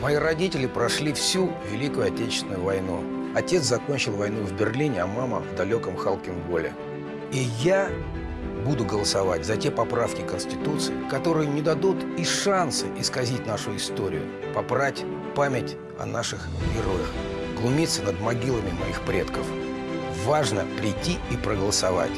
Мои родители прошли всю Великую Отечественную войну. Отец закончил войну в Берлине, а мама в далеком Халкинголе. И я буду голосовать за те поправки Конституции, которые не дадут и шанса исказить нашу историю, попрать память о наших героях, глумиться над могилами моих предков. Важно прийти и проголосовать.